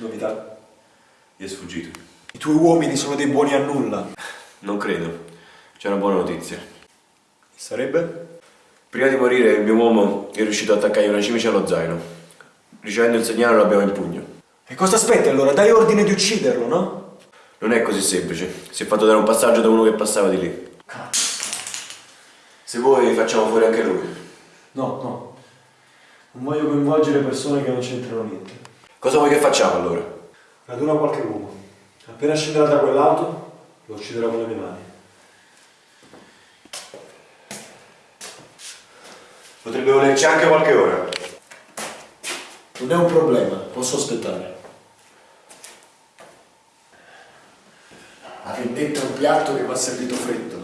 Novità? Gli è sfuggito. I tuoi uomini sono dei buoni a nulla. Non credo. C'è una buona notizia. Sarebbe? Prima di morire il mio uomo è riuscito ad attaccare una cimice allo zaino. Ricevendo il segnale lo abbiamo in pugno. E cosa aspetti allora? Dai ordine di ucciderlo, no? Non è così semplice. Si è fatto dare un passaggio da uno che passava di lì. Se vuoi facciamo fuori anche lui. No, no. Non voglio coinvolgere persone che non c'entrano niente. Cosa vuoi che facciamo allora? Raduna qualche uomo. Appena scenderà da quell'auto, lo ucciderò con le mie mani. Potrebbe volerci anche qualche ora. Non è un problema, posso aspettare. La vendetta è un piatto che va servito freddo.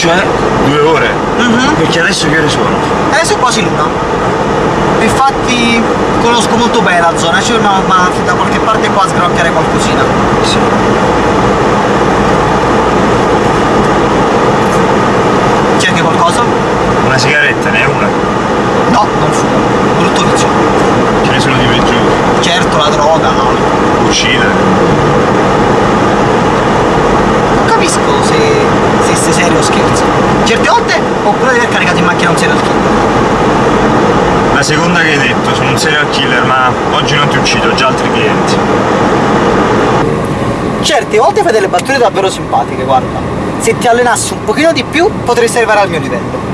Cioè, due ore? Mhm. Perché adesso che ore sono? Adesso è quasi l'una. Infatti conosco molto bene la zona, cioè ma, ma da qualche parte qua a sgranocchiare qualcosina. Sì. C'è anche qualcosa? Una sigaretta, ne è una? No, non fumo. Brutto vizio. Ce ne sono di peggiori. Certo, la droga, l'alcol. Uccidere. Non capisco se, se sei serio o scherzo. Certe volte ho pure di aver caricato in macchina un serial killer. La seconda che hai detto, sono un serial killer, ma oggi non ti uccido, ho già altri clienti. Certe volte fai delle battute davvero simpatiche, guarda. Se ti allenassi un pochino di più potresti arrivare al mio livello.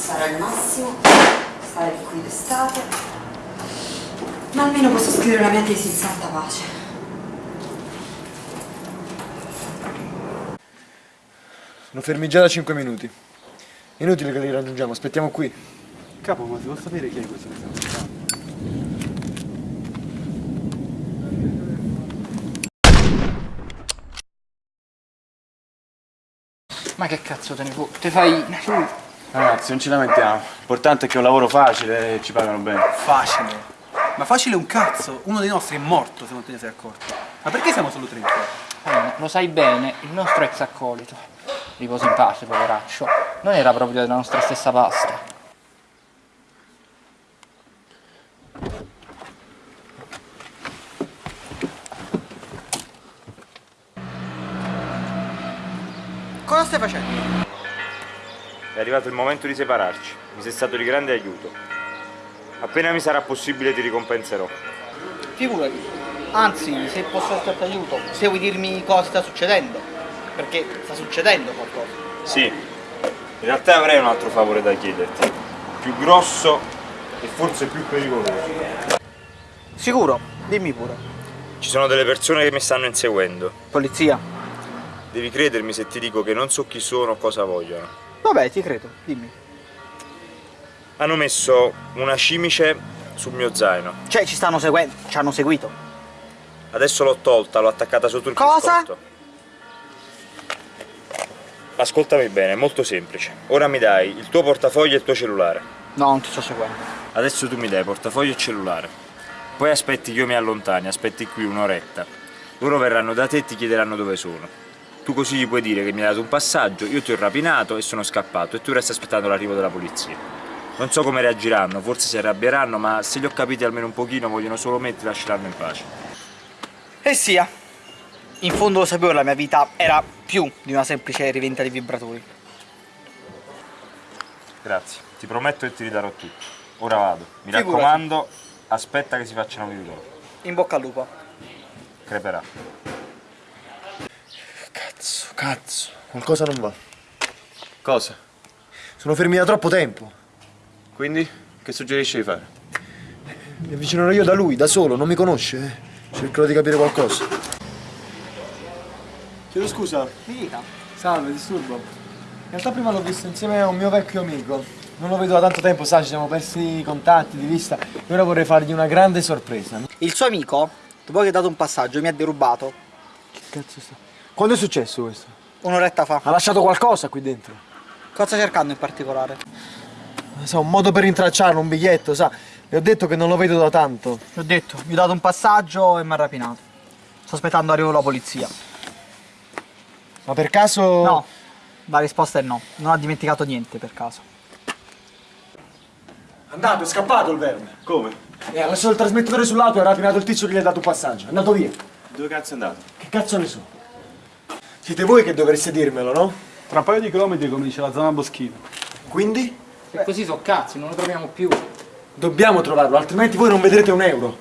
Sarà il massimo stare qui d'estate, ma almeno posso scrivere la mia tesi in santa pace. Sono fermi già da 5 minuti. Inutile che li raggiungiamo, aspettiamo qui. Capo, ma si può sapere chi è questo che stiamo aspettando? Ma che cazzo te ne fu? Te fai... Ragazzi, non ci lamentiamo. L'importante è che è un lavoro facile e ci pagano bene. Facile. Ma facile un cazzo. Uno dei nostri è morto se non te ne sei accorto. Ma perché siamo solo tre qua? Eh, lo sai bene, il nostro ex accolito. Riposa in pace, poveraccio. Non era proprio della nostra stessa pasta. Cosa stai facendo? È arrivato il momento di separarci. Mi sei stato di grande aiuto. Appena mi sarà possibile ti ricompenserò. Figurati. Anzi, se posso esserti aiuto, se vuoi dirmi cosa sta succedendo. Perché sta succedendo qualcosa. Sì, in realtà avrei un altro favore da chiederti. Più grosso e forse più pericoloso. Sicuro? Dimmi pure. Ci sono delle persone che mi stanno inseguendo. Polizia? Devi credermi se ti dico che non so chi sono o cosa vogliono. Vabbè, ti credo, dimmi. Hanno messo una cimice sul mio zaino. Cioè, ci stanno seguendo, ci hanno seguito. Adesso l'ho tolta, l'ho attaccata sotto il Cosa? cruscotto. Ascoltami bene, è molto semplice. Ora mi dai il tuo portafoglio e il tuo cellulare. No, non ti sto seguendo. Adesso tu mi dai portafoglio e cellulare. Poi aspetti che io mi allontani, aspetti qui un'oretta. Loro verranno da te e ti chiederanno dove sono. Tu così gli puoi dire che mi hai dato un passaggio, io ti ho rapinato e sono scappato e tu resti aspettando l'arrivo della polizia. Non so come reagiranno, forse si arrabbieranno, ma se li ho capiti almeno un pochino vogliono solo me e ti lasceranno in pace. E sia. In fondo lo sapevo, la mia vita era più di una semplice rivendita di vibratori. Grazie, ti prometto che ti ridarò tutto. Ora vado. Mi Figurati. raccomando, aspetta che si facciano vedere. In bocca al lupo. Creperà. Cazzo. Qualcosa non va. Cosa? Sono fermi da troppo tempo. Quindi, che suggerisci di fare? Mi avvicinerò io da lui, da solo, non mi conosce. eh. Cercherò di capire qualcosa. Chiedo scusa. Dica. Salve, disturbo. In realtà prima l'ho visto insieme a un mio vecchio amico. Non lo vedo da tanto tempo, sa, ci siamo persi i contatti di vista. E ora vorrei fargli una grande sorpresa. Il suo amico, dopo che ha dato un passaggio, mi ha derubato Che cazzo sta? Quando è successo questo? un'oretta fa. Ha lasciato qualcosa qui dentro? Cosa sta cercando in particolare? Non so, un modo per rintracciarlo, un biglietto, sa. Le ho detto che non lo vedo da tanto. Ti ho detto, gli ho dato un passaggio e mi ha rapinato. Sto aspettando arrivo la polizia. Ma per caso... No, la risposta è no. Non ha dimenticato niente per caso. Andato, è scappato il verme. Come? E ha lasciato il trasmettitore sull'auto e ha rapinato il tizio che gli ha dato un passaggio. È andato via. Dove cazzo è andato? Che cazzo ne so? Siete voi che dovreste dirmelo, no? Tra un paio di chilometri comincia la zona boschina. Quindi E così so cazzi, non lo troviamo più. dobbiamo trovarlo, altrimenti voi non vedrete un euro.